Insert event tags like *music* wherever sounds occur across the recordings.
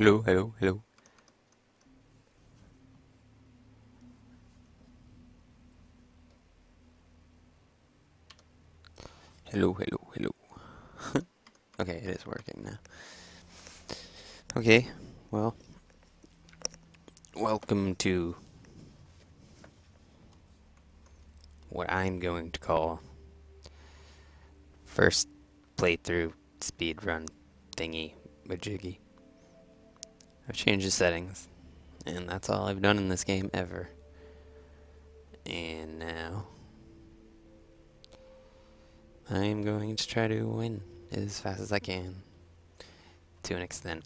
Hello, hello, hello. Hello, hello, hello. *laughs* okay, it is working now. Okay, well, welcome to what I'm going to call first playthrough speedrun thingy majiggy. I've changed the settings, and that's all I've done in this game ever. And now I'm going to try to win as fast as I can. To an extent.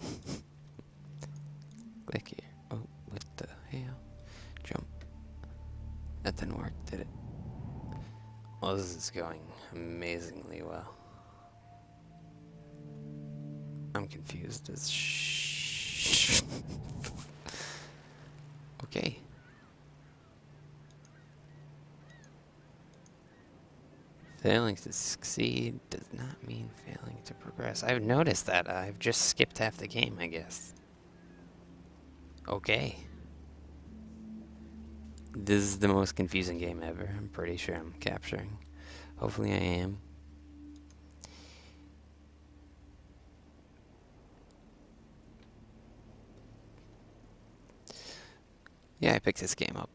*laughs* Click here. Oh, what the hell? Jump. That didn't work, did it? Well, this is going amazingly well. I'm confused as sh. *laughs* okay. Failing to succeed does not mean failing to progress. I've noticed that. I've just skipped half the game, I guess. Okay. This is the most confusing game ever. I'm pretty sure I'm capturing. Hopefully I am. Yeah, I picked this game up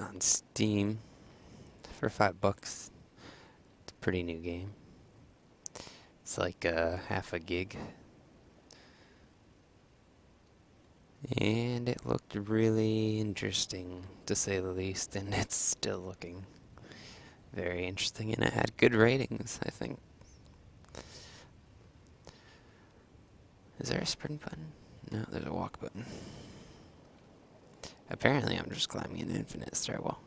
on Steam for five bucks. It's a pretty new game. It's like uh, half a gig. And it looked really interesting, to say the least, and *laughs* it's still looking very interesting, and it had good ratings, I think. Is there a sprint button? No, there's a walk button. Apparently I'm just climbing an infinite stairwell.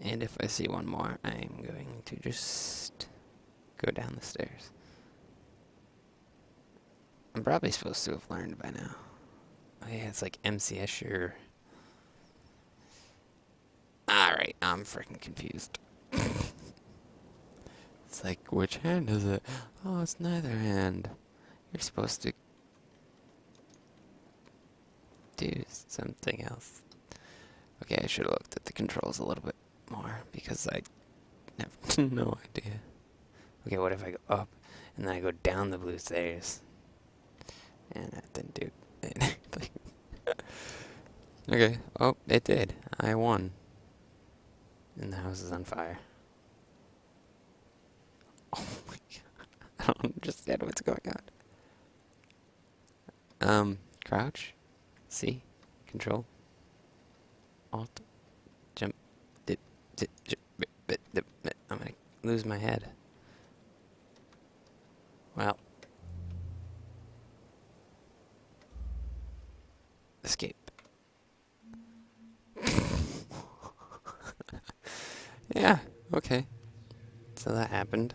And if I see one more, I'm going to just go down the stairs. I'm probably supposed to have learned by now. Oh yeah, it's like MC Escher. Alright, I'm freaking confused. *laughs* it's like, which hand is it? Oh, it's neither hand. You're supposed to do something else. Okay, I should have looked at the controls a little bit more because I have *laughs* no idea. Okay, what if I go up and then I go down the blue stairs? And that didn't do anything. *laughs* okay, oh, it did. I won. And the house is on fire. *laughs* Oh my god. I don't understand what's going on. Um, crouch, C, control, alt, jump, dip, dip, dip, dip. I'm gonna lose my head. Well. Escape. yeah, okay. So that happened.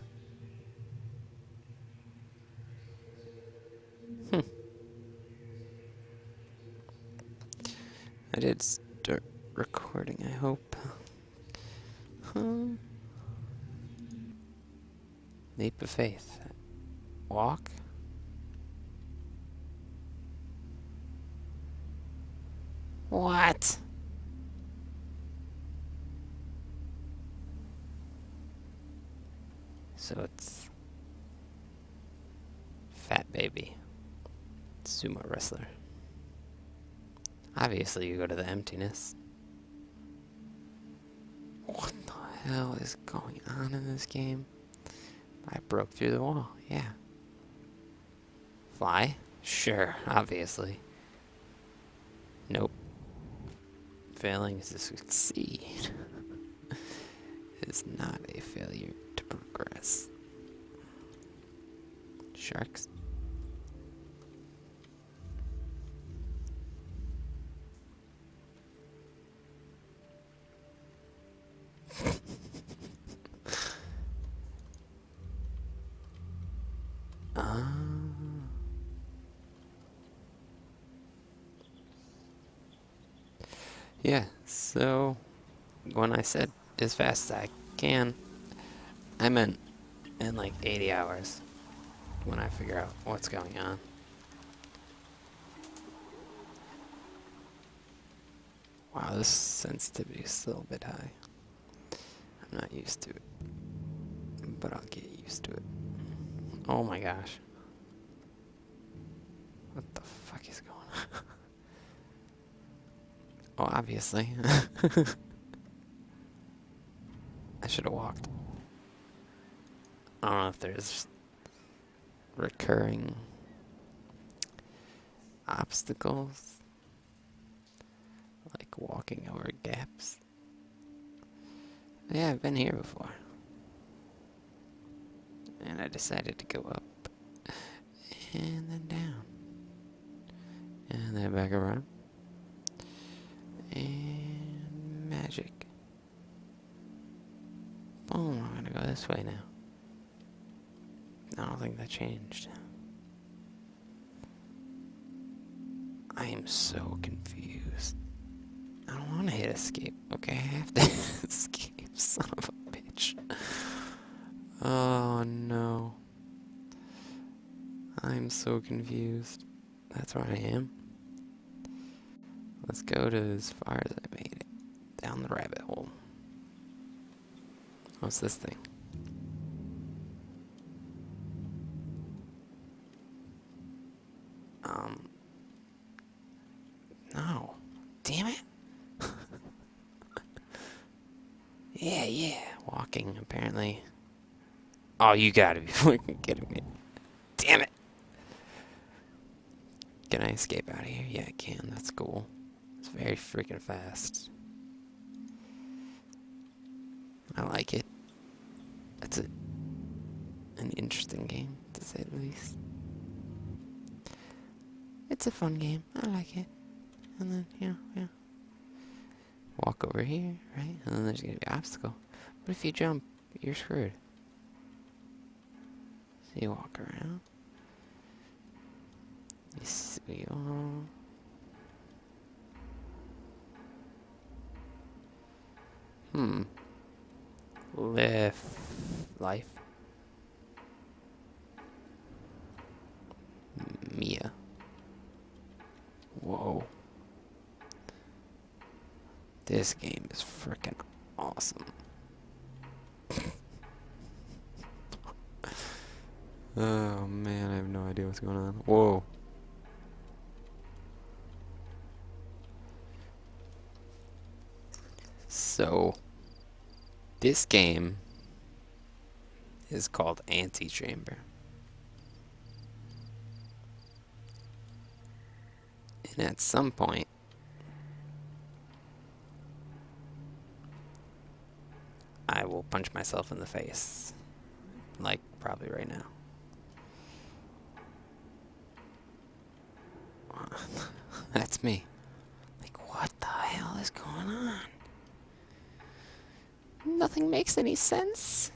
I did start recording, I hope. Huh. Leap of faith. Walk. What? So it's Fat Baby, sumo wrestler. Obviously, you go to the emptiness. What the hell is going on in this game? I broke through the wall, yeah. Fly? Sure, obviously. Nope. Failing to succeed *laughs* is not a failure to progress. Sharks? Yeah, so when I said as fast as I can, I meant in like 80 hours. when I figure out what's going on. Wow, this sensitivity is still a little bit high. I'm not used to it. But I'll get used to it. Oh my gosh. What the fuck is going on? Oh, obviously. *laughs* I should have walked. I don't know if there's recurring obstacles like walking over gaps. Yeah, I've been here before. And I decided to go up and then down. And then back around. And magic. Boom, I'm gonna go way now. I don't think that changed. I am so confused. I don't want to hit escape. Okay, I have to *laughs* escape, *laughs* son of a bitch. Oh no. I'm so confused. That's where I am. Let's go to as far as I made it. Down the rabbit hole. What's this thing? Um. No. Damn it. yeah, yeah. Walking, apparently. Oh, you gotta be *laughs* fucking kidding me. Damn it. Can I escape out of here? Yeah, I can. That's cool. It's very freaking fast. I like it. That's a, an interesting game, to say the least. It's a fun game. I like it. And then, yeah, yeah. Walk over here, right? And then there's gonna be an obstacle. But if you jump, you're screwed. You walk around. You see all. Hmm. Live life. Mia. Whoa. This game is freaking awesome. Oh man, I have no idea what's going on. Whoa. So, this game is called Antichamber. And at some point, I will punch myself in the face. Like, probably right now. That's me. Like, what the hell is going on? Nothing makes any sense.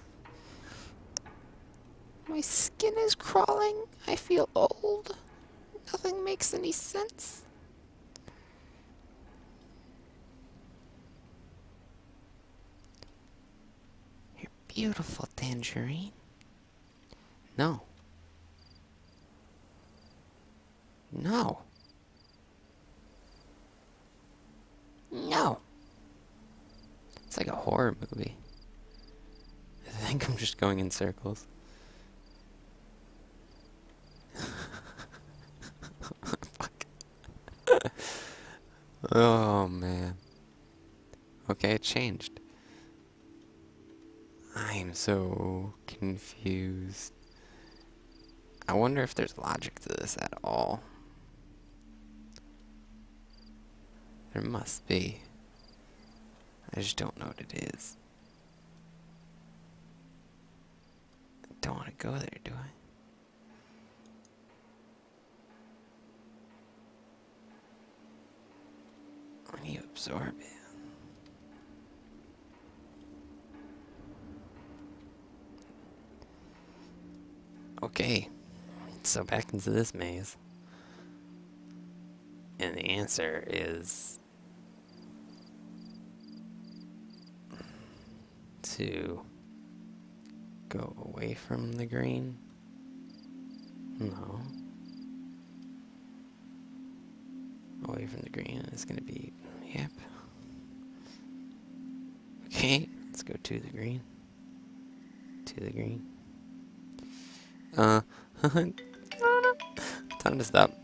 My skin is crawling. I feel old. Nothing makes any sense. You're beautiful, Tangerine. No. No. It's like a horror movie. I think I'm just going in circles. *laughs* Oh man. Okay, it changed. I'm so confused. I wonder if there's logic to this at all. There must be. I just don't know what it is. I don't want to go there, do I? When you absorb it. Okay, so back into this maze. And the answer is to go away from the green No. Away from the green is going to be, yep. Okay, let's go to the green. To the green. Uh, *laughs* time to stop.